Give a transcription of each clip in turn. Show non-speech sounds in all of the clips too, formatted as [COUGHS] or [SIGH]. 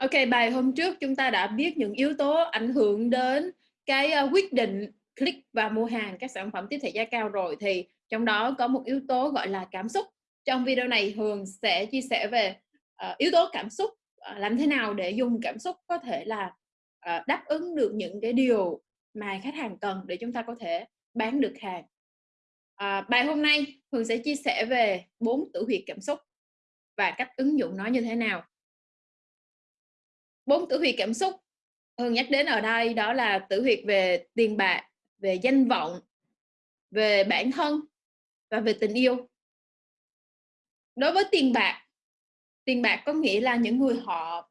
OK, bài hôm trước chúng ta đã biết những yếu tố ảnh hưởng đến cái, ờ, quyết định click và mua hàng các sản phẩm tiếp thị giá cao rồi, thì trong đó có một yếu tố gọi là cảm xúc. Trong video này Hường sẽ chia sẻ về, uh, yếu tố cảm xúc, uh, làm thế nào để dùng cảm xúc có thể là, uh, đáp ứng được những cái điều mà khách hàng cần để chúng ta có thể bán được hàng. Uh, bài hôm nay Hường sẽ chia sẻ về bốn tử huyệt cảm xúc và cách ứng dụng nó như thế nào. Bốn tử huyệt cảm xúc. Thường nhắc đến ở đây đó là tử huyệt về tiền bạc, về danh vọng, về bản thân và về tình yêu. Đối với tiền bạc, tiền bạc có nghĩa là những người họ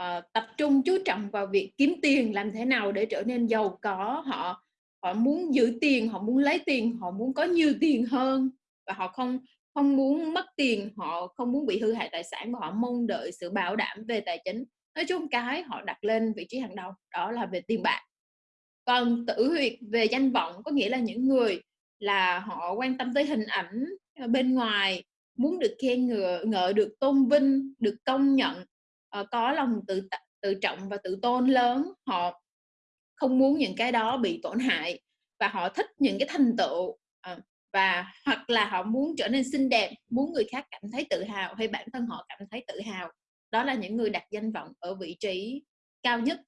uh, tập trung chú trọng vào việc kiếm tiền làm thế nào để trở nên giàu có. Họ họ muốn giữ tiền họ muốn lấy tiền họ muốn có nhiều tiền hơn và họ không không muốn mất tiền họ không muốn bị hư hại tài sản và họ mong đợi sự bảo đảm về tài chính nói chung cái họ đặt lên vị trí hàng đầu đó là về tiền bạc. Còn tử huyệt về danh vọng có nghĩa là những người là họ quan tâm tới hình ảnh ờ, bên ngoài muốn được khen ngợi, ngợi được tôn vinh được công nhận ờ, có lòng tự tự trọng và tự tôn lớn. Họ không muốn những cái đó bị tổn hại và họ thích những cái thành tựu ờ, và hoặc là họ muốn trở nên xinh đẹp muốn người khác cảm thấy tự hào hay bản thân họ cảm thấy tự hào đó là những người đặt danh vọng ở vị trí cao nhất.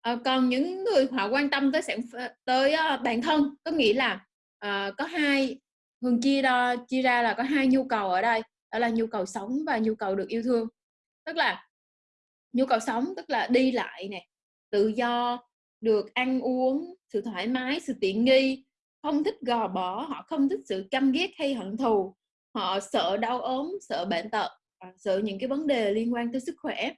À, còn những người họ quan tâm tới sản tới uh, bản thân có nghĩa là uh, có hai hường chia đo chia ra là có hai nhu cầu ở đây đó là nhu cầu sống và nhu cầu được yêu thương. Tức là nhu cầu sống tức là đi lại nè tự do được ăn uống sự thoải mái sự tiện nghi không thích gò bỏ họ không thích sự căm ghét hay hận thù họ sợ đau ốm sợ bệnh tật sự những cái vấn đề liên quan tới sức khỏe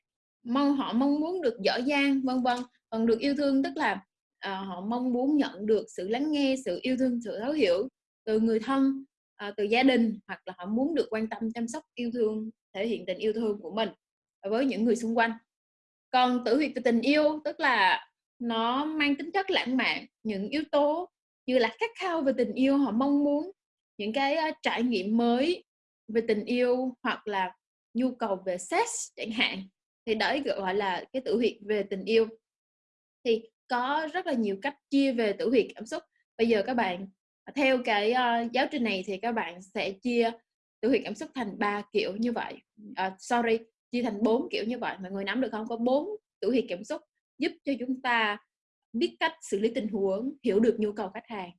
mong họ mong muốn được giỏi giang vân vân còn được yêu thương tức là à, họ mong muốn nhận được sự lắng nghe sự yêu thương sự thấu hiểu từ người thân à, từ gia đình hoặc là họ muốn được quan tâm chăm sóc yêu thương thể hiện tình yêu thương của mình với những người xung quanh. Còn tử huyệt về tình yêu tức là nó mang tính chất lãng mạn những yếu tố như là khát khao về tình yêu họ mong muốn những cái trải nghiệm mới về tình yêu hoặc là nhu cầu về sex chẳng hạn thì đấy gọi là cái tử huyệt về tình yêu. Thì có rất là nhiều cách chia về tử huyệt cảm xúc. Bây giờ các bạn theo cái uh, giáo trình này thì các bạn sẽ chia tử huyệt cảm xúc thành ba kiểu như vậy. Uh, sorry chia thành bốn kiểu như vậy. Mọi người nắm được không? Có bốn tử huyệt cảm xúc giúp cho chúng ta biết cách xử lý tình huống hiểu được nhu cầu khách hàng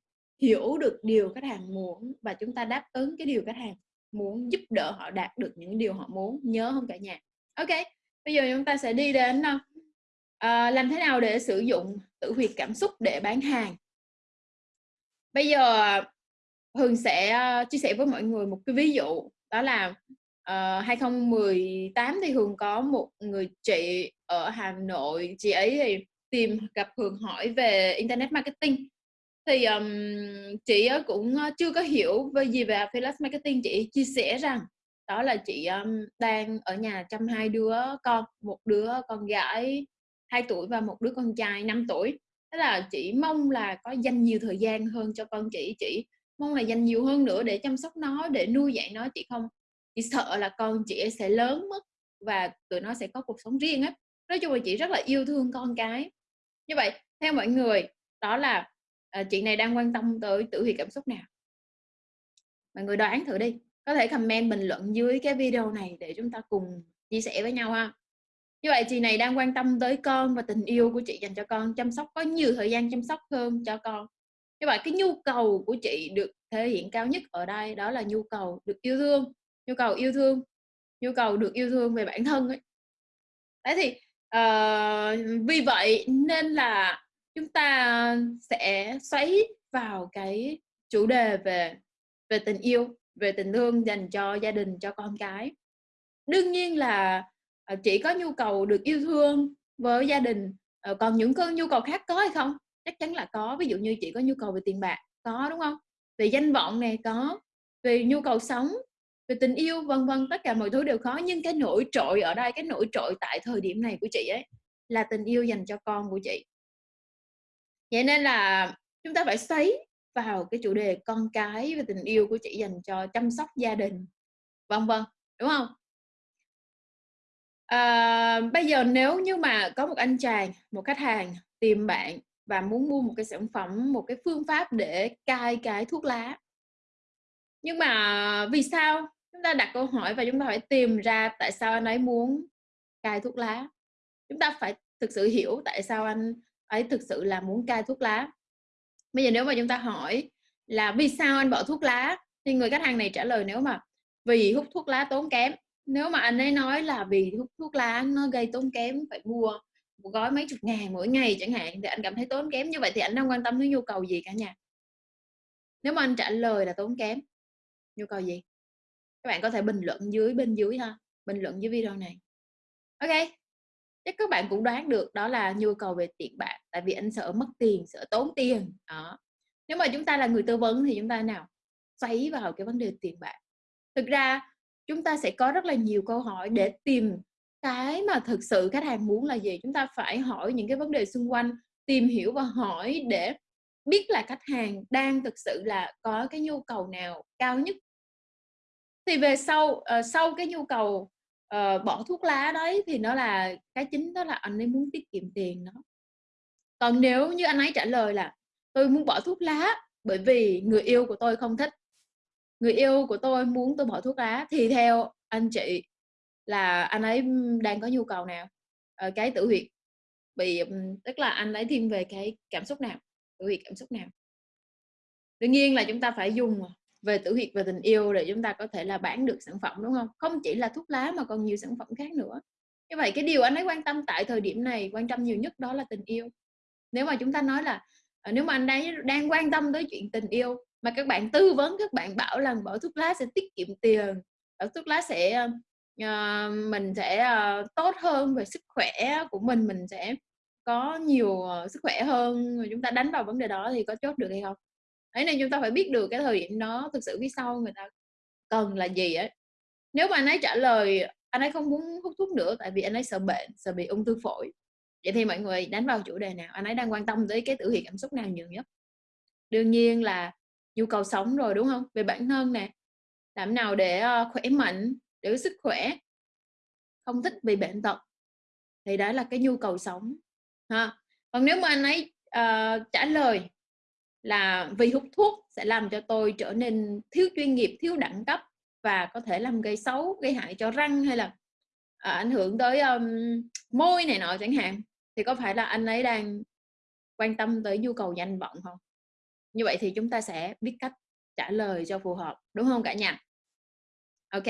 hiểu được điều khách hàng muốn và chúng ta đáp ứng cái điều khách hàng muốn giúp đỡ họ đạt được những điều họ muốn nhớ không cả nhà. Ok bây giờ chúng ta sẽ đi đến uh, làm thế nào để sử dụng tự huyệt cảm xúc để bán hàng? Bây giờ Hường sẽ uh, chia sẻ với mọi người một cái ví dụ đó là uh, 2018 thì Hường có một người chị ở Hà Nội chị ấy thì tìm gặp Hường hỏi về internet marketing thì um, chị cũng chưa có hiểu về gì về affiliate marketing. Chị chia sẻ rằng đó là chị um, đang ở nhà chăm hai đứa con một đứa con gái 2 tuổi và một đứa con trai 5 tuổi. Thế là chị mong là có dành nhiều thời gian hơn cho con chị. Chị mong là dành nhiều hơn nữa để chăm sóc nó để nuôi dạy nó chị không chị sợ là con chị sẽ lớn mất và tụi nó sẽ có cuộc sống riêng á. Nói chung là chị rất là yêu thương con cái. Như vậy theo mọi người đó là à, chị này đang quan tâm tới tử huyệt cảm xúc nào? Mọi người đoán thử đi. Có thể comment bình luận dưới cái video này để chúng ta cùng chia sẻ với nhau ha. Như vậy chị này đang quan tâm tới con và tình yêu của chị dành cho con chăm sóc có nhiều thời gian chăm sóc hơn cho con. Như vậy cái nhu cầu của chị được thể hiện cao nhất ở đây đó là nhu cầu được yêu thương nhu cầu yêu thương nhu cầu được yêu thương về bản thân ấy. Đấy thì uh, vì vậy nên là chúng ta sẽ xoáy vào cái chủ đề về về tình yêu, về tình thương dành cho gia đình, cho con cái. Đương nhiên là ờ, chỉ có nhu cầu được yêu thương với gia đình ờ, còn những cơn nhu cầu khác có hay không? Chắc chắn là có, ví dụ như chị có nhu cầu về tiền bạc, có, đúng không? Về danh vọng này có, về nhu cầu sống, về tình yêu, vân vân, tất cả mọi thứ đều khó nhưng cái nổi trội ở đây, cái nổi trội tại thời điểm này của chị ấy là tình yêu dành cho con của chị vậy nên là chúng ta phải xoáy vào cái chủ đề con cái và tình yêu của chị dành cho chăm sóc gia đình vân vân đúng không À, bây giờ nếu như mà có một anh chàng, một khách hàng tìm bạn và muốn mua một cái sản phẩm, một cái phương pháp để cai cái thuốc lá. Nhưng mà vì sao? Chúng ta đặt câu hỏi và chúng ta phải tìm ra tại sao anh ấy muốn cai thuốc lá. Chúng ta phải thực sự hiểu tại sao anh ấy thực sự là muốn cai thuốc lá. Bây giờ nếu mà chúng ta hỏi là vì sao anh bỏ thuốc lá, thì người khách hàng này trả lời nếu mà vì hút thuốc lá tốn kém. Nếu mà anh ấy nói là vì hút thuốc lá nó gây tốn kém, phải mua một gói mấy chục ngàn mỗi ngày chẳng hạn, thì anh cảm thấy tốn kém. Như vậy thì anh đang quan tâm đến nhu cầu gì cả nhà. Nếu mà anh trả lời là tốn kém, nhu cầu gì? Các bạn có thể bình luận dưới, bên dưới ha, bình luận dưới video này. Ok chắc các bạn cũng đoán được đó là nhu cầu về tiền bạc tại vì anh sợ mất tiền sợ tốn tiền đó. Nếu mà chúng ta là người tư vấn thì chúng ta nào? Xoáy vào cái vấn đề tiền bạc. Thực ra chúng ta sẽ có rất là nhiều câu hỏi để tìm cái mà thực sự khách hàng muốn là gì. Chúng ta phải hỏi những cái vấn đề xung quanh tìm hiểu và hỏi để biết là khách hàng đang thực sự là có cái nhu cầu nào cao nhất. Thì về sau uh, sau cái nhu cầu uh, bỏ thuốc lá đấy thì nó là cái chính đó là anh ấy muốn tiết kiệm tiền đó còn nếu như anh ấy trả lời là tôi muốn bỏ thuốc lá bởi vì người yêu của tôi không thích người yêu của tôi muốn tôi bỏ thuốc lá thì theo anh chị là anh ấy đang có nhu cầu nào? Ở cái tử huyệt. Bị tức là anh ấy thiên về cái cảm xúc nào? Tử huyệt cảm xúc nào? Đương nhiên là chúng ta phải dùng à, về tử huyệt và tình yêu để chúng ta có thể là bán được sản phẩm đúng không? Không chỉ là thuốc lá mà còn nhiều sản phẩm khác nữa. Như vậy cái điều anh ấy quan tâm tại thời điểm này quan tâm nhiều nhất đó là tình yêu. Nếu mà chúng ta nói là ờ, nếu mà anh ấy đang quan tâm tới chuyện tình yêu mà các bạn tư vấn các bạn bảo là bỏ thuốc lá sẽ tiết kiệm tiền bỏ thuốc lá sẽ uh, mình sẽ uh, tốt hơn về sức khỏe của mình mình sẽ có nhiều uh, sức khỏe hơn chúng ta đánh vào vấn đề đó thì có chốt được hay không? Thế nên chúng ta phải biết được cái thời điểm đó thực sự phía sau người ta cần là gì ấy. Nếu mà anh ấy trả lời anh ấy không muốn hút thuốc nữa tại vì anh ấy sợ bệnh sợ bị ung thư phổi vậy thì mọi người đánh vào chủ đề nào? Anh ấy đang quan tâm tới cái tử hiện cảm xúc nào nhiều nhất? Đương nhiên là nhu cầu sống rồi đúng không? Về bản thân nè làm nào để ờ, khỏe mạnh để có sức khỏe không thích bị bệnh tật thì đó là cái nhu cầu sống ha. Còn nếu mà anh ấy uh, trả lời là vì hút thuốc sẽ làm cho tôi trở nên thiếu chuyên nghiệp thiếu đẳng cấp và có thể làm gây xấu gây hại cho răng hay là à, ảnh hưởng tới um, môi này nọ chẳng hạn. Thì có phải là anh ấy đang quan tâm tới nhu cầu danh vọng không? Như vậy thì chúng ta sẽ biết cách trả lời cho phù hợp đúng không cả nhà? Ok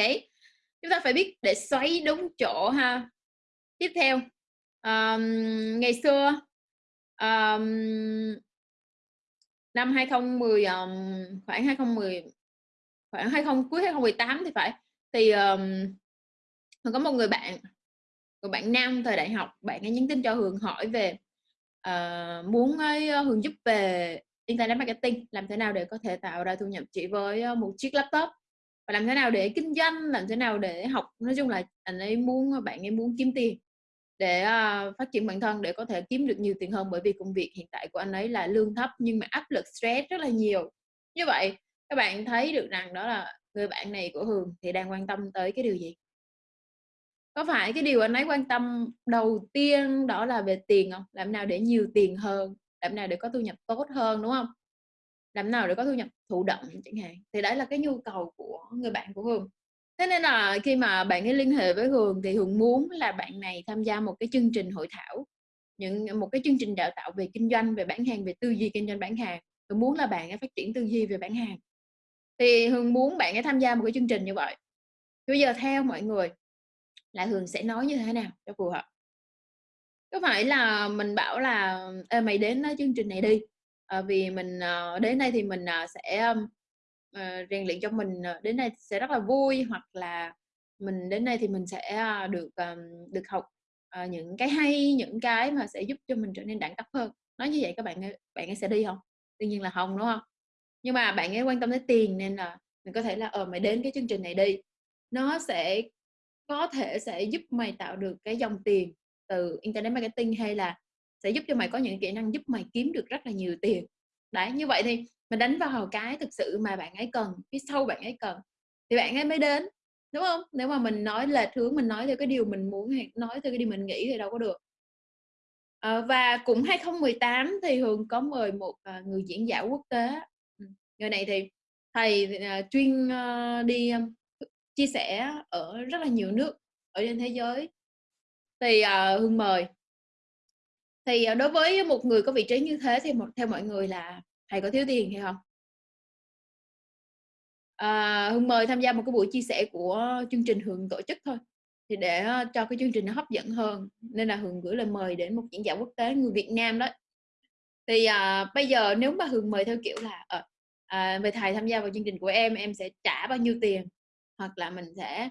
chúng ta phải biết để xoáy đúng chỗ ha. Tiếp theo um, ngày xưa um, năm 2010 um, khoảng 2010 khoảng 20 cuối 2018 thì phải. Thì um, có một người bạn người bạn nam thời đại học bạn ấy nhắn tin cho Hường hỏi về uh, muốn ấy, Hường giúp về internet marketing làm thế nào để có thể tạo ra thu nhập chỉ với một chiếc laptop? Và làm thế nào để kinh doanh làm thế nào để học? Nói chung là anh ấy muốn bạn ấy muốn kiếm tiền để uh, phát triển bản thân để có thể kiếm được nhiều tiền hơn. Bởi vì công việc hiện tại của anh ấy là lương thấp nhưng mà áp lực stress rất là nhiều. Như vậy các bạn thấy được rằng đó là người bạn này của Hường thì đang quan tâm tới cái điều gì? Có phải cái điều anh ấy quan tâm đầu tiên đó là về tiền không? Làm nào để nhiều tiền hơn? Làm nào để có thu nhập tốt hơn đúng không? Làm nào để có thu nhập thụ động chẳng hạn? Thì đấy là cái nhu cầu của người bạn của Hường thế nên là khi mà bạn ấy liên hệ với Hường thì Hường muốn là bạn này tham gia một cái chương trình hội thảo những một cái chương trình đào tạo về kinh doanh về bán hàng về tư duy kinh doanh bán hàng. Hường muốn là bạn ấy phát triển tư duy về bán hàng. Thì Hường muốn bạn ấy tham gia một cái chương trình như vậy. Bây giờ theo mọi người là Hường sẽ nói như thế nào cho phù hợp? Có phải là mình bảo là Ê, mày đến ờ, chương trình này đi. À, vì mình ờ, đến đây thì mình sẽ uh, rèn luyện cho mình ờ, đến đây sẽ rất là vui hoặc là mình đến đây thì mình sẽ ờ, được um, được học uh, những cái hay những cái mà sẽ giúp cho mình trở nên đẳng cấp hơn. Nói như vậy các bạn bạn ấy sẽ đi không? Tuy nhiên là không đúng không? Nhưng mà bạn ấy quan tâm tới tiền nên là mình có thể là ờ mày đến cái chương trình này đi. Nó sẽ có thể sẽ giúp mày tạo được cái dòng tiền từ internet marketing hay là sẽ giúp cho mày có những kỹ năng giúp mày kiếm được rất là nhiều tiền đấy như vậy thì mình đánh vào cái thực sự mà bạn ấy cần phía sau bạn ấy cần thì bạn ấy mới đến Đúng không Nếu mà mình nói lệch hướng, mình nói theo cái điều mình muốn hay nói theo cái điều mình nghĩ thì đâu có được. à, và cũng 2018 thì Hường có mời một, à, người diễn giả quốc tế. Ừ, người này thì thầy à, chuyên, đi, chia sẻ ở rất là nhiều nước ở trên thế giới. Thì, Hương mời. Thì, ờ, đối với một người có vị trí như thế thì một theo mọi người là thầy có thiếu tiền hay không? À, Hương mời tham gia một cái buổi chia sẻ của chương trình Hường tổ chức thôi, thì để, ờ, cho cái chương trình nó hấp dẫn hơn, nên là Hường gửi lời mời đến một diễn giả quốc tế người Việt Nam đó. Thì, à, bây giờ nếu mà Hường mời theo kiểu là, à, à, "Mời thầy tham gia vào chương trình của em, em sẽ trả bao nhiêu tiền." Hoặc là mình sẽ,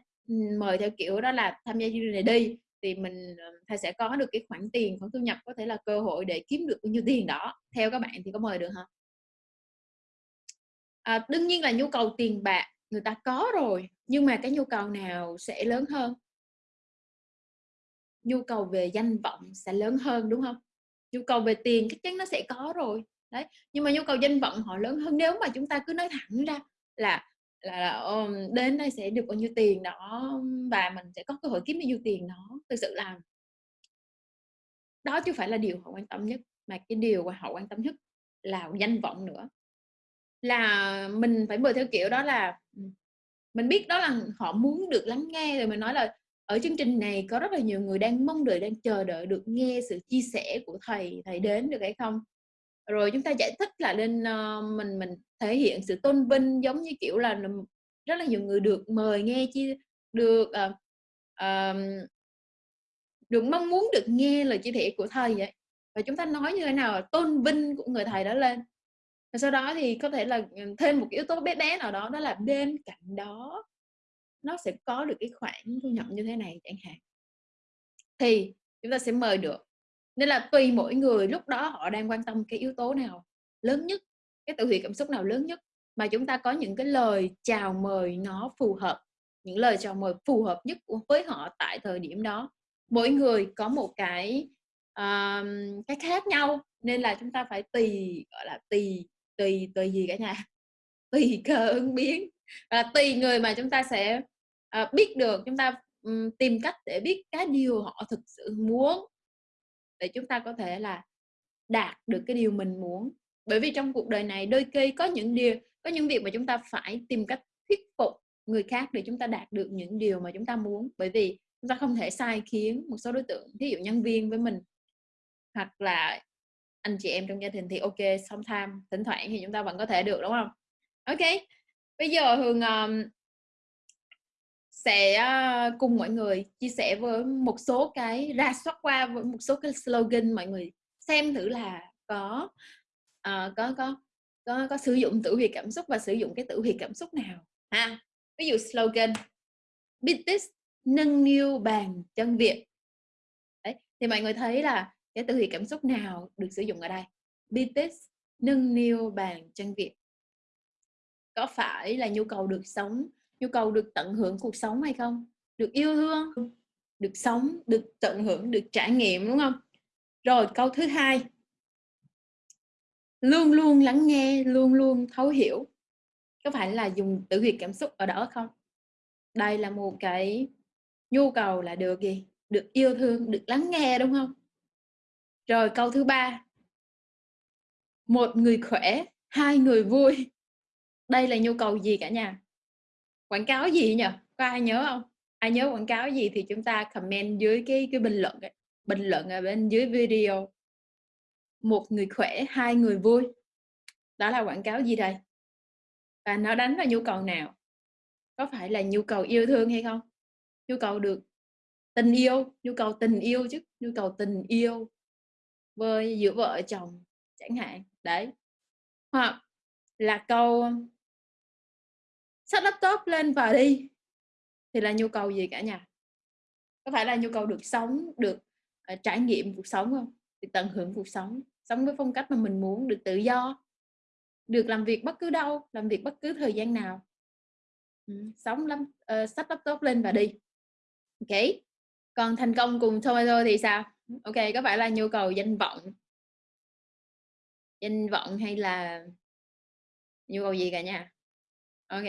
mời theo kiểu đó là "Tham gia chương trình này đi, thì mình, ờ, thầy sẽ có được cái khoản tiền, khoản thu nhập, có thể là cơ hội để kiếm được bao nhiêu tiền đó." Theo các bạn thì có mời được không? À, đương nhiên là nhu cầu tiền bạc người ta có rồi, nhưng mà cái nhu cầu nào sẽ lớn hơn? Nhu cầu về danh vọng sẽ lớn hơn, đúng không? Nhu cầu về tiền chắc chắn nó sẽ có rồi, đấy, nhưng mà nhu cầu danh vọng họ lớn hơn. Nếu mà chúng ta cứ nói thẳng ra là là là, um, đến đây sẽ được bao nhiêu tiền đó và mình sẽ có cơ hội kiếm bao nhiêu tiền đó, thực sự là đó chứ phải là điều họ quan tâm nhất, mà cái điều mà họ quan tâm nhất là danh vọng nữa. Là mình phải mời theo kiểu đó là, mình biết đó là họ muốn được lắng nghe, rồi mình nói là "Ở chương trình này có rất là nhiều người đang mong đợi, đang chờ đợi được nghe sự chia sẻ của thầy, thầy đến được hay không?" Rồi chúng ta giải thích là nên, uh, ờ, mình mình thể hiện sự tôn vinh giống như, kiểu là, rất là nhiều người được mời nghe chia được, uh, uh, được mong muốn được nghe lời chia sẻ của thầy vậy. Và chúng ta nói như thế nào là tôn vinh của người thầy đó lên. Và sau đó thì có thể là, thêm một cái yếu tố bé bé nào đó, đó là bên cạnh đó nó sẽ có được cái khoản thu nhập như thế này chẳng hạn. Thì chúng ta sẽ mời được. Nên là tùy mỗi người lúc đó họ đang quan tâm cái yếu tố nào lớn nhất, cái tiểu cảm xúc nào lớn nhất, mà chúng ta có những cái lời chào mời nó phù hợp, những lời chào mời phù hợp nhất với họ tại thời điểm đó. Mỗi người có một cái, uh, cái khác nhau, nên là chúng ta phải tùy, gọi là, tùy tùy tùy gì cả nhà? [LAUGHS] Tùy cơ ứng biến, và tùy người mà chúng ta sẽ, uh, biết được, chúng ta, um, tìm cách để biết cái điều họ thực sự muốn. Để chúng ta có thể là đạt được cái điều mình muốn. Bởi vì trong cuộc đời này đôi khi có những điều có những việc mà chúng ta phải tìm cách thuyết phục người khác để chúng ta đạt được những điều mà chúng ta muốn. Bởi vì chúng ta không thể sai khiến một số đối tượng, ví dụ nhân viên với mình, hoặc là anh chị em trong gia đình thì ok sometimes, thỉnh thoảng thì chúng ta vẫn có thể được, đúng không ok bây giờ Hường, um, sẽ, ờ, cùng mọi người chia sẻ với một số cái ra soát qua với một số cái slogan mọi người xem thử là có, uh, có có có có sử dụng tử huyệt cảm xúc và sử dụng cái tử huyệt cảm xúc nào ha. Ví dụ slogan business nâng niu bàn chân Việt." Đấy, thì mọi người thấy là cái tử huyệt cảm xúc nào được sử dụng ở đây? business nâng niu bàn chân Việt. Có phải là nhu cầu được sống, nhu cầu được tận hưởng cuộc sống hay không? Được yêu thương, được sống, được tận hưởng, được trải nghiệm, đúng không? Rồi câu thứ hai luôn luôn lắng nghe, luôn luôn thấu hiểu. Có phải là dùng tử huyệt cảm xúc ở đó không? Đây là một cái nhu cầu là được gì? Được yêu thương, được lắng nghe, đúng không? Rồi câu thứ ba một người khỏe, hai người vui. Đây là nhu cầu gì cả nhà? Quảng cáo gì nhỉ? Có ai nhớ không Ai nhớ quảng cáo gì thì chúng ta comment dưới cái cái bình luận ấy, bình luận ở bên dưới video. Một người khỏe, hai người vui. Đó là quảng cáo gì đây? Và nó đánh vào nhu cầu nào? Có phải là nhu cầu yêu thương hay không? Nhu cầu được tình yêu, nhu cầu tình yêu chứ, nhu cầu tình yêu với giữa vợ chồng chẳng hạn, đấy. Hoặc là câu sách laptop lên và đi" thì là nhu cầu gì cả nhà? Có phải là nhu cầu được sống, được, uh, trải nghiệm cuộc sống không? Được tận hưởng cuộc sống, sống với phong cách mà mình muốn, được tự do, được làm việc bất cứ đâu, làm việc bất cứ thời gian nào. ừ, sống lắm ờ, uh, sách laptop lên và đi. OK. Còn thành công cùng Tomato thì sao? OK, có phải là nhu cầu danh vọng? Danh vọng hay là nhu cầu gì cả nhà? OK.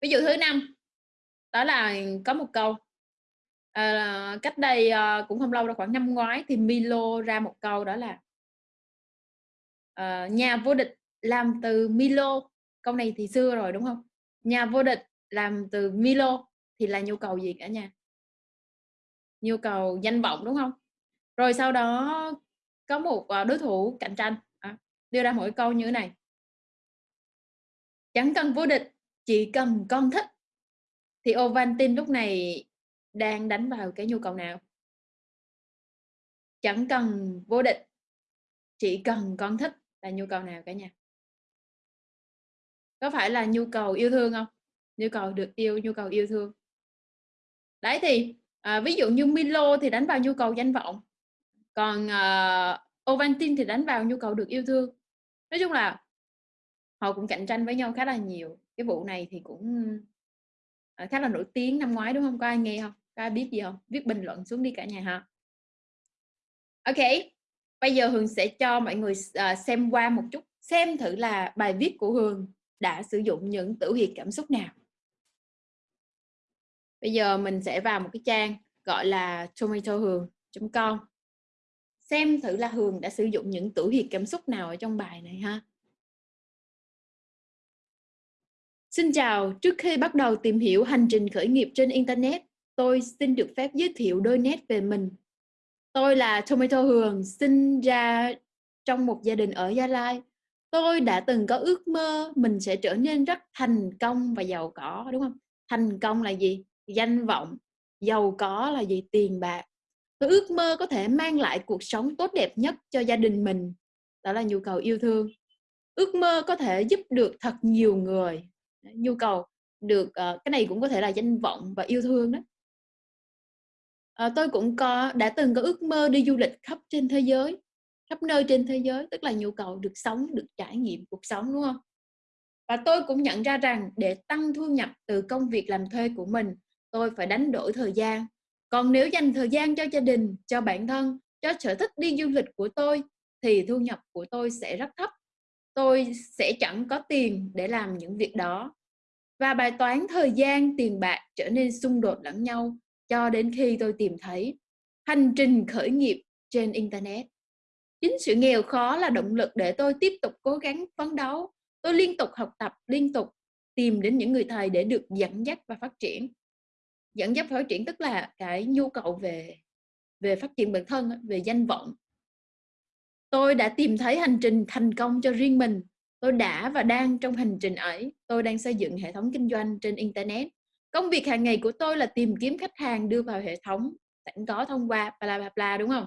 Ví dụ thứ năm Đó là có một câu, à, cách đây, à, cũng không lâu đâu, khoảng năm ngoái thì Milo ra một câu đó là à, "Nhà vô địch làm từ Milo." Câu này thì xưa rồi, đúng không Nhà vô địch làm từ Milo thì là nhu cầu gì cả nhà? Nhu cầu danh vọng, đúng không Rồi sau đó có một, đối thủ cạnh tranh, à, đưa ra mỗi câu như thế này "Chẳng cần vô địch, chỉ cần con thích." Thì Ovaltine lúc này đang đánh vào cái nhu cầu nào? Chẳng cần vô địch, chỉ cần con thích là nhu cầu nào cả nhà? Có phải là nhu cầu yêu thương không? Nhu cầu được yêu, nhu cầu yêu thương. Đấy, thì, à, ví dụ như Milo thì đánh vào nhu cầu danh vọng, còn, ờ, Ovaltine thì đánh vào nhu cầu được yêu thương. Nói chung là họ cũng cạnh tranh với nhau khá là nhiều. Cái vụ này thì cũng, ờ, khá là nổi tiếng năm ngoái, đúng không Có ai nghe không Có ai biết gì không Viết bình luận xuống đi cả nhà ha. ok bây giờ Hường sẽ cho mọi người ờ, xem qua một chút, xem thử là bài viết của Hường đã sử dụng những tử huyệt cảm xúc nào. Bây giờ mình sẽ vào một cái trang gọi là tomatohường.com. Xem thử là Hường đã sử dụng những tử huyệt cảm xúc nào ở trong bài này ha. Xin chào, trước khi bắt đầu tìm hiểu hành trình khởi nghiệp trên internet, tôi xin được phép giới thiệu đôi nét về mình. Tôi là Tomato Hường, sinh ra trong một gia đình ở Gia Lai. Tôi đã từng có ước mơ mình sẽ trở nên rất thành công và giàu có, đúng không Thành công là gì? Danh vọng, giàu có là gì? Tiền bạc. Tôi ước mơ có thể mang lại cuộc sống tốt đẹp nhất cho gia đình mình, đó là nhu cầu yêu thương. Ước mơ có thể giúp được thật nhiều người, nhu cầu được, uh, cái này cũng có thể là danh vọng và yêu thương đó. uh, tôi cũng có đã từng có ước mơ đi du lịch khắp trên thế giới, khắp nơi trên thế giới, tức là nhu cầu được sống, được trải nghiệm cuộc sống, đúng không? Và tôi cũng nhận ra rằng để tăng thu nhập từ công việc làm thuê của mình, tôi phải đánh đổi thời gian. Còn nếu dành thời gian cho gia đình, cho bản thân, cho sở thích đi du lịch của tôi thì thu nhập của tôi sẽ rất thấp. Tôi sẽ chẳng có tiền để làm những việc đó. Và bài toán thời gian, tiền bạc trở nên xung đột lẫn nhau cho đến khi tôi tìm thấy hành trình khởi nghiệp trên internet. Chính sự nghèo khó là động lực để tôi tiếp tục cố gắng phấn đấu. Tôi liên tục học tập, liên tục tìm đến những người thầy để được dẫn dắt và phát triển. Dẫn dắt phát triển tức là cái nhu cầu về về phát triển bản thân về danh vọng. Tôi đã tìm thấy hành trình thành công cho riêng mình. Tôi đã và đang trong hành trình ấy. Tôi đang xây dựng hệ thống kinh doanh trên internet. Công việc hàng ngày của tôi là tìm kiếm khách hàng đưa vào hệ thống sẵn có thông qua bla bla bla, đúng không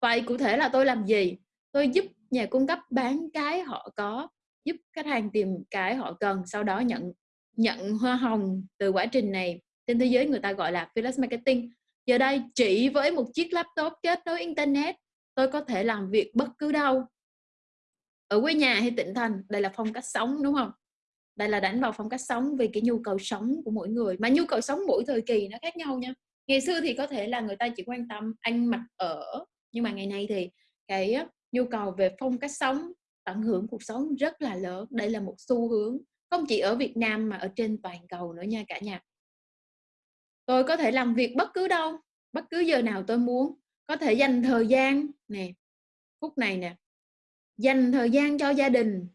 Vậy cụ thể là tôi làm gì? Tôi giúp nhà cung cấp bán cái họ có, giúp khách hàng tìm cái họ cần, sau đó nhận nhận hoa hồng từ quá trình này. Trên thế giới người ta gọi là affiliate marketing. Giờ đây chỉ với một chiếc laptop kết nối internet, tôi có thể làm việc bất cứ đâu. Ở quê nhà hay tỉnh thành, đây là phong cách sống, đúng không Đây là đánh vào phong cách sống vì cái nhu cầu sống của mỗi người, mà nhu cầu sống mỗi thời kỳ nó khác nhau nha. Ngày xưa thì có thể là người ta chỉ quan tâm ăn mặc ở, nhưng mà ngày nay thì cái nhu cầu về phong cách sống, tận hưởng cuộc sống rất là lớn. Đây là một xu hướng không chỉ ở Việt Nam mà ở trên toàn cầu nữa nha cả nhà. Tôi có thể làm việc bất cứ đâu, bất cứ giờ nào tôi muốn, có thể dành thời gian nè, phút này nè, dành thời gian cho gia đình,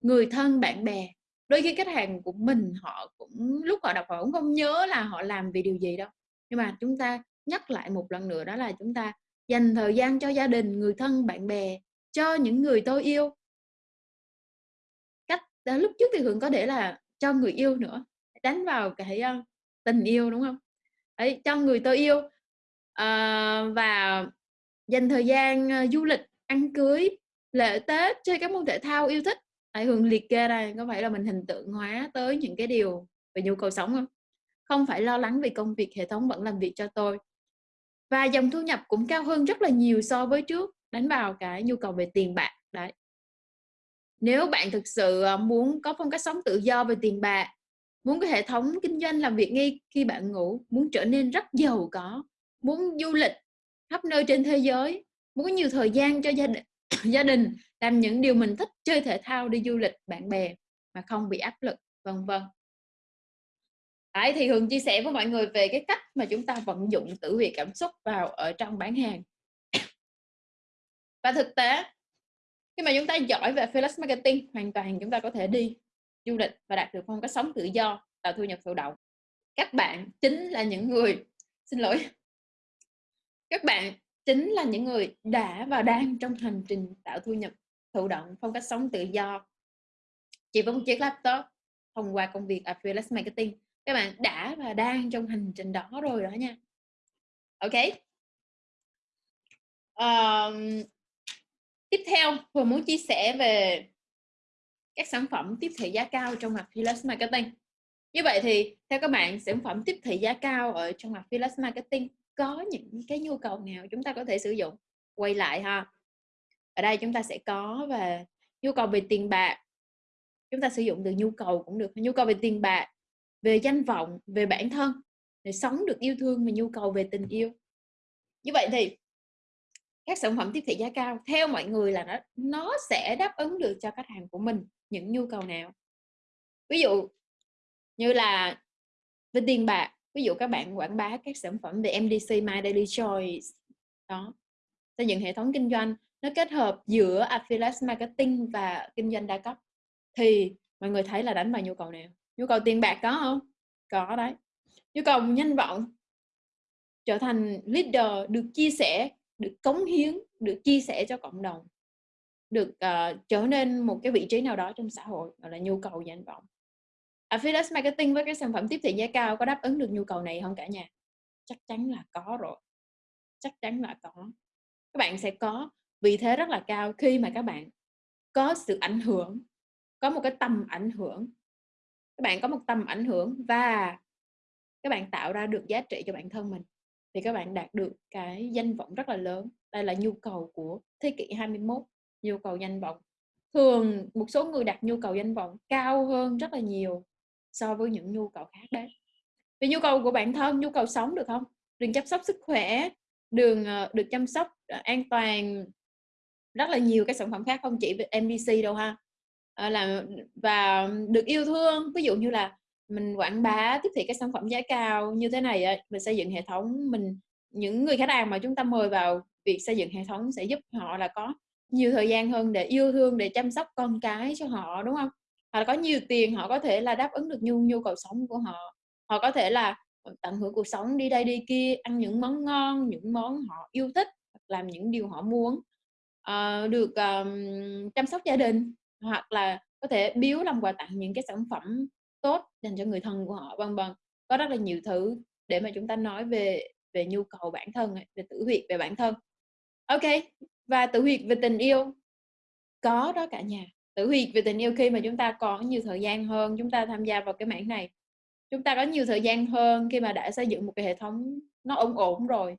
người thân, bạn bè. Đôi khi khách hàng của mình họ cũng lúc họ đọc họ cũng không nhớ là họ làm vì điều gì đâu. Nhưng mà chúng ta nhắc lại một lần nữa đó là chúng ta dành thời gian cho gia đình, người thân, bạn bè, cho những người tôi yêu. Cách đó lúc trước thì Hường có để là cho người yêu nữa, đánh vào cái, ờ, tình yêu, đúng không Đấy, cho người tôi yêu, Ờ, và dành thời gian, ờ, du lịch, ăn cưới, lễ Tết, chơi các môn thể thao yêu thích. Tại Hường liệt kê đây, có phải là mình hình tượng hóa tới những cái điều về nhu cầu sống không Không phải lo lắng vì công việc, hệ thống vẫn làm việc cho tôi. Và dòng thu nhập cũng cao hơn rất là nhiều so với trước, đánh vào cái nhu cầu về tiền bạc, đấy. Nếu bạn thực sự, ờ, muốn có phong cách sống tự do về tiền bạc, muốn cái hệ thống kinh doanh làm việc ngay khi bạn ngủ, muốn trở nên rất giàu có, muốn du lịch khắp nơi trên thế giới, muốn có nhiều thời gian cho gia đình [COUGHS] gia đình, làm những điều mình thích, chơi thể thao, đi du lịch, bạn bè mà không bị áp lực, vân vân. Đấy, thì Hường chia sẻ với mọi người về cái cách mà chúng ta vận dụng tử huyệt cảm xúc vào ở trong bán hàng. Và thực tế, khi mà chúng ta giỏi về freelance marketing, hoàn toàn chúng ta có thể đi du lịch và đạt được phong cách sống tự do, tạo thu nhập thụ động. Các bạn chính là những người xin lỗi. Các bạn chính là những người đã và đang trong hành trình tạo thu nhập thụ động, phong cách sống tự do. Chỉ với một chiếc laptop thông qua công việc affiliate marketing. Các bạn đã và đang trong hành trình đó rồi đó nha. Ok. Um, tiếp theo vừa muốn chia sẻ về các sản phẩm tiếp thị giá cao trong mặt affiliate marketing. Như vậy thì theo các bạn sản phẩm tiếp thị giá cao ở trong mặt affiliate marketing có những cái nhu cầu nào chúng ta có thể sử dụng? Quay lại ha. Ở đây chúng ta sẽ có về nhu cầu về tiền bạc. Chúng ta sử dụng từ nhu cầu cũng được, nhu cầu về tiền bạc, về danh vọng, về bản thân, để sống được yêu thương và nhu cầu về tình yêu. Như vậy thì các sản phẩm tiếp thị giá cao, theo mọi người là nó nó sẽ đáp ứng được cho khách hàng của mình những nhu cầu nào. Ví dụ như là về tiền bạc ví dụ các bạn quảng bá các sản phẩm về MDC My Daily Choice đó. Xây dựng hệ thống kinh doanh nó kết hợp giữa affiliate marketing và kinh doanh đa cấp. Thì mọi người thấy là đánh vào nhu cầu nào? Nhu cầu tiền bạc có không? Có đấy. Nhu cầu nhanh vọng. Trở thành leader được chia sẻ được cống hiến được chia sẻ cho cộng đồng. Được uh, trở nên một cái vị trí nào đó trong xã hội gọi là nhu cầu danh vọng affiliate marketing với cái sản phẩm tiếp thị giá cao có đáp ứng được nhu cầu này không cả nhà? Chắc chắn là có rồi. Chắc chắn là có. Các bạn sẽ có vị thế rất là cao khi mà các bạn có sự ảnh hưởng, có một cái tầm ảnh hưởng. Các bạn có một tầm ảnh hưởng và các bạn tạo ra được giá trị cho bản thân mình thì các bạn đạt được cái danh vọng rất là lớn. Đây là nhu cầu của thế kỷ 21 nhu cầu danh vọng. Thường một số người đặt nhu cầu danh vọng cao hơn rất là nhiều so với những nhu cầu khác đấy. Về nhu cầu của bản thân nhu cầu sống được không? Đừng chăm sóc sức khỏe đường ờ, được chăm sóc ờ, an toàn rất là nhiều cái sản phẩm khác không chỉ về MDC đâu ha. À, là và được yêu thương ví dụ như là mình quảng bá tiếp thị các sản phẩm giá cao như thế này mình xây dựng hệ thống mình những người khách hàng mà chúng ta mời vào việc xây dựng hệ thống sẽ giúp họ là có nhiều thời gian hơn để yêu thương để chăm sóc con cái cho họ đúng không? Họ có nhiều tiền họ có thể là đáp ứng được nhu nhu cầu sống của họ. Họ có thể là ừ, tận hưởng cuộc sống đi đây đi kia ăn những món ngon những món họ yêu thích làm những điều họ muốn uh, được um, chăm sóc gia đình hoặc là có thể biếu làm quà tặng những cái sản phẩm tốt dành cho người thân của họ vân vân. Có rất là nhiều thứ để mà chúng ta nói về về nhu cầu bản thân về tử huyệt về bản thân. Ok và tử huyệt về tình yêu. Có đó cả nhà tử huyệt về tình yêu khi mà chúng ta có nhiều thời gian hơn chúng ta tham gia vào cái mảng này. Chúng ta có nhiều thời gian hơn khi mà đã xây dựng một cái hệ thống nó ổn ổn rồi.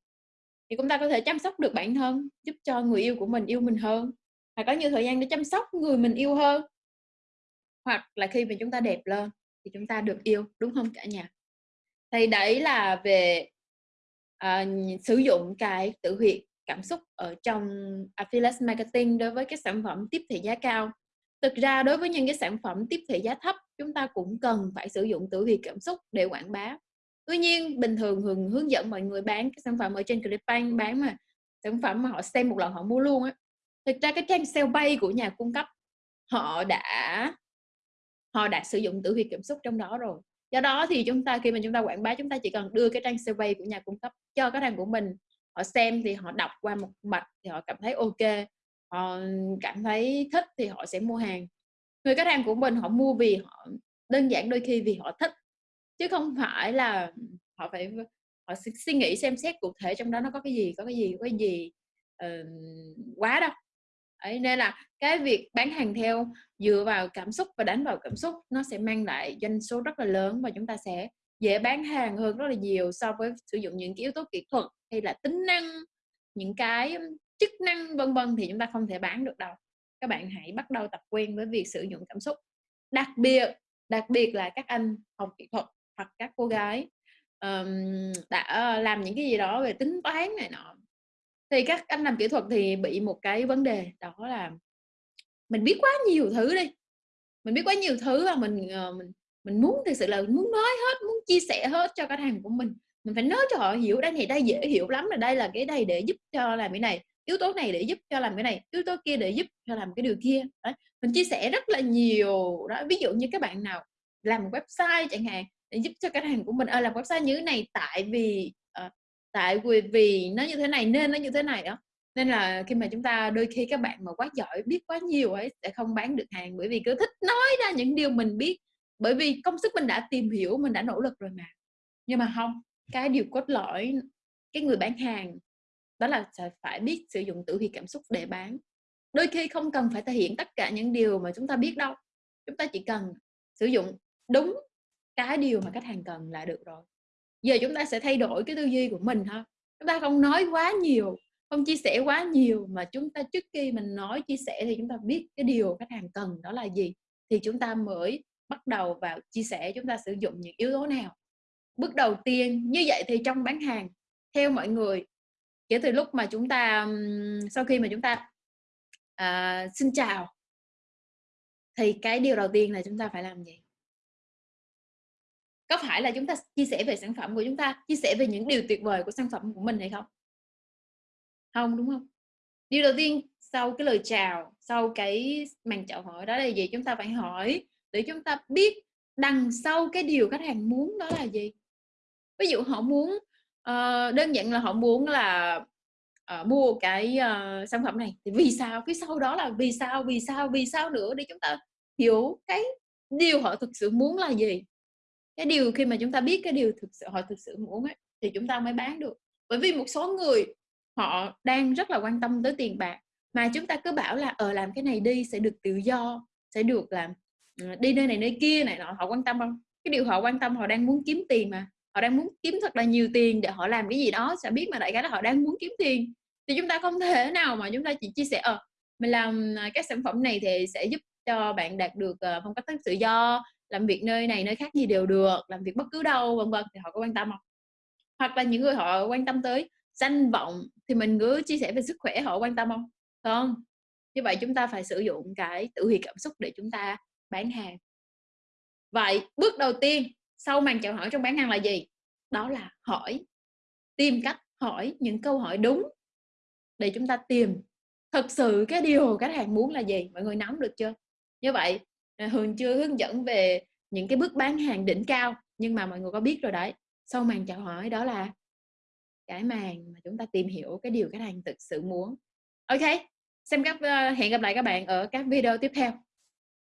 Thì chúng ta có thể chăm sóc được bản thân giúp cho người yêu của mình yêu mình hơn. Và có nhiều thời gian để chăm sóc người mình yêu hơn. Hoặc là khi mà chúng ta đẹp lên thì chúng ta được yêu đúng không cả nhà? Thì đấy là về uh, sử dụng cái tự huyệt cảm xúc ở trong affiliate marketing đối với các sản phẩm tiếp thị giá cao thực ra đối với những cái sản phẩm tiếp thị giá thấp, chúng ta cũng cần phải sử dụng tử vi cảm xúc để quảng bá. Tuy nhiên, bình thường thường hướng dẫn mọi người bán cái sản phẩm ở trên Clickbank, bán mà sản phẩm mà họ xem một lần họ mua luôn á. Thực ra cái trang sale bay của nhà cung cấp, họ đã họ đã sử dụng tử vi cảm xúc trong đó rồi. Do đó thì chúng ta, khi mà chúng ta quảng bá, chúng ta chỉ cần đưa cái trang sale bay của nhà cung cấp cho khách hàng của mình, họ xem thì họ đọc qua một mạch thì họ cảm thấy ok họ cảm thấy thích thì họ sẽ mua hàng. Người khách hàng của mình họ mua vì họ đơn giản đôi khi vì họ thích chứ không phải là họ phải họ suy nghĩ xem xét cụ thể trong đó nó có cái gì có cái gì có cái gì uh, quá đâu. Đấy, nên là cái việc bán hàng theo dựa vào cảm xúc và đánh vào cảm xúc nó sẽ mang lại doanh số rất là lớn và chúng ta sẽ dễ bán hàng hơn rất là nhiều so với sử dụng những cái yếu tố kỹ thuật hay là tính năng những cái chức năng vân vân thì chúng ta không thể bán được đâu. Các bạn hãy bắt đầu tập quen với việc sử dụng cảm xúc. Đặc biệt đặc biệt là các anh học kỹ thuật hoặc các cô gái um, đã làm những cái gì đó về tính toán này nọ. Thì các anh làm kỹ thuật thì bị một cái vấn đề đó là mình biết quá nhiều thứ đi. Mình biết quá nhiều thứ và mình uh, mình mình muốn thực sự là muốn nói hết, muốn chia sẻ hết cho khách hàng của mình. Mình phải nói cho họ hiểu đây này, đây dễ hiểu lắm là đây là cái này để giúp cho làm cái này, yếu tố này để giúp cho làm cái này, yếu tố kia để giúp cho làm cái điều kia. Đấy, mình chia sẻ rất là nhiều đó. Ví dụ như các bạn nào làm một website chẳng hạn để giúp cho khách hàng của mình, ơi làm website như thế này tại vì, ờ, tại vì vì nó như thế này nên nó như thế này đó. Nên là khi mà chúng ta đôi khi các bạn mà quá giỏi, biết quá nhiều ấy sẽ không bán được hàng bởi vì cứ thích nói ra những điều mình biết. Bởi vì công sức mình đã tìm hiểu, mình đã nỗ lực rồi mà. Nhưng mà không cái điều cốt lõi cái người bán hàng đó là phải biết sử dụng tử vi cảm xúc để bán. Đôi khi không cần phải thể hiện tất cả những điều mà chúng ta biết đâu. Chúng ta chỉ cần sử dụng đúng cái điều mà khách hàng cần là được rồi. Giờ chúng ta sẽ thay đổi cái tư duy của mình ha. Chúng ta không nói quá nhiều, không chia sẻ quá nhiều mà chúng ta trước khi mình nói chia sẻ thì chúng ta biết cái điều khách hàng cần đó là gì thì chúng ta mới bắt đầu vào chia sẻ chúng ta sử dụng những yếu tố nào. Bước đầu tiên như vậy thì trong bán hàng theo mọi người kể từ lúc mà chúng ta sau khi mà chúng ta à, xin chào thì cái điều đầu tiên là chúng ta phải làm gì? Có phải là chúng ta chia sẻ về sản phẩm của chúng ta, chia sẻ về những điều tuyệt vời của sản phẩm của mình hay không? không đúng không Điều đầu tiên sau cái lời chào, sau cái màn chào hỏi đó là gì? Chúng ta phải hỏi để chúng ta biết đằng sau cái điều khách hàng muốn đó là gì. Ví dụ họ muốn, ờ, đơn giản là họ muốn là, uh, mua cái, uh, sản phẩm này thì vì sao? Phía sau đó là vì sao, vì sao, vì sao nữa để chúng ta hiểu cái điều họ thực sự muốn là gì. Cái điều khi mà chúng ta biết cái điều thực sự họ thực sự muốn ấy, thì chúng ta mới bán được. Bởi vì một số người họ đang rất là quan tâm tới tiền bạc, mà chúng ta cứ bảo là, ờ, làm cái này đi sẽ được tự do, sẽ được làm, ờ, đi nơi này nơi kia này nọ, họ quan tâm không? Cái điều họ quan tâm họ đang muốn kiếm tiền mà, họ đang muốn kiếm thật là nhiều tiền để họ làm cái gì đó, sẽ biết mà đại khái là họ đang muốn kiếm tiền. Thì chúng ta không thể nào mà chúng ta chỉ chia sẻ, ờ, mình làm, à, các cái sản phẩm này thì sẽ giúp cho bạn đạt được, ờ, phong cách tự do, làm việc nơi này nơi khác gì đều được, làm việc bất cứ đâu, vân vân, thì họ có quan tâm không Hoặc là những người họ quan tâm tới danh vọng thì mình cứ chia sẻ về sức khỏe họ quan tâm không Không. Như vậy chúng ta phải sử dụng cái tự huyệt cảm xúc để chúng ta bán hàng. Vậy bước đầu tiên sau màn chào hỏi trong bán hàng là gì? Đó là hỏi, tìm cách hỏi những câu hỏi đúng để chúng ta tìm thực sự cái điều khách hàng muốn là gì, mọi người nắm được chưa? Như vậy, à, Hường chưa hướng dẫn về những cái bước bán hàng đỉnh cao, nhưng mà mọi người có biết rồi đấy, sau màn chào hỏi đó là cái màn mà chúng ta tìm hiểu cái điều khách hàng thực sự muốn. ok xem các ờ, hẹn gặp lại các bạn ở các video tiếp theo.